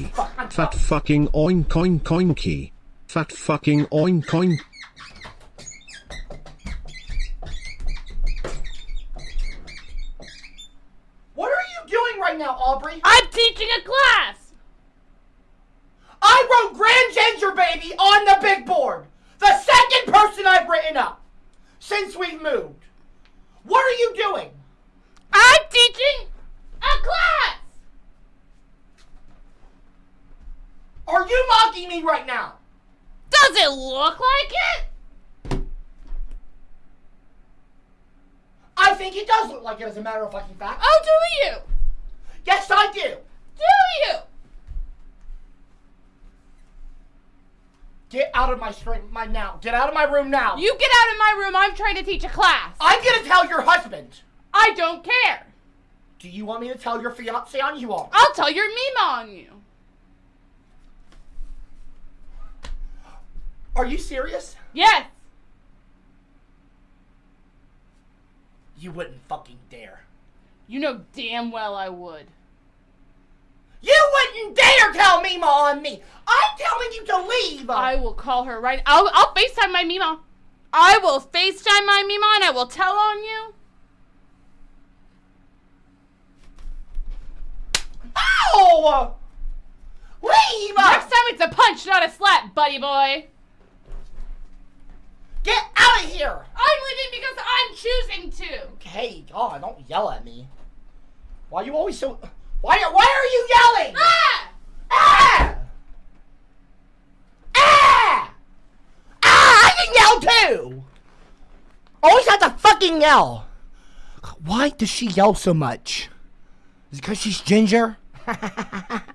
Fat fucking oink oink oinky. Fat fucking oink oink. What are you doing right now, Aubrey? I'm teaching a class! I wrote Grand Ginger Baby on the big board. The second person I've written up since we've moved. What are you doing? I'm teaching a class! Are you mocking me right now? Does it look like it? I think it does look like it as a matter of fucking fact. Oh, do you? Yes, I do. Do you? Get out of my stream, my now. Get out of my room now. You get out of my room. I'm trying to teach a class. I'm gonna tell your husband. I don't care. Do you want me to tell your fiance on you all? I'll tell your Mima on you. Are you serious? Yes. You wouldn't fucking dare. You know damn well I would. You wouldn't dare tell Mima on me. I'm telling you to leave. I will call her right. I'll I'll FaceTime my Mima. I will FaceTime my Mima and I will tell on you. Ow! Leave! Next time it's a punch, not a slap, buddy boy. Get here! I'm leaving because I'm choosing to. Hey, God, don't yell at me. Why are you always so... Why, why are you yelling? Ah! Ah! Ah! Ah! I can yell too! Always have to fucking yell. Why does she yell so much? Is it because she's ginger?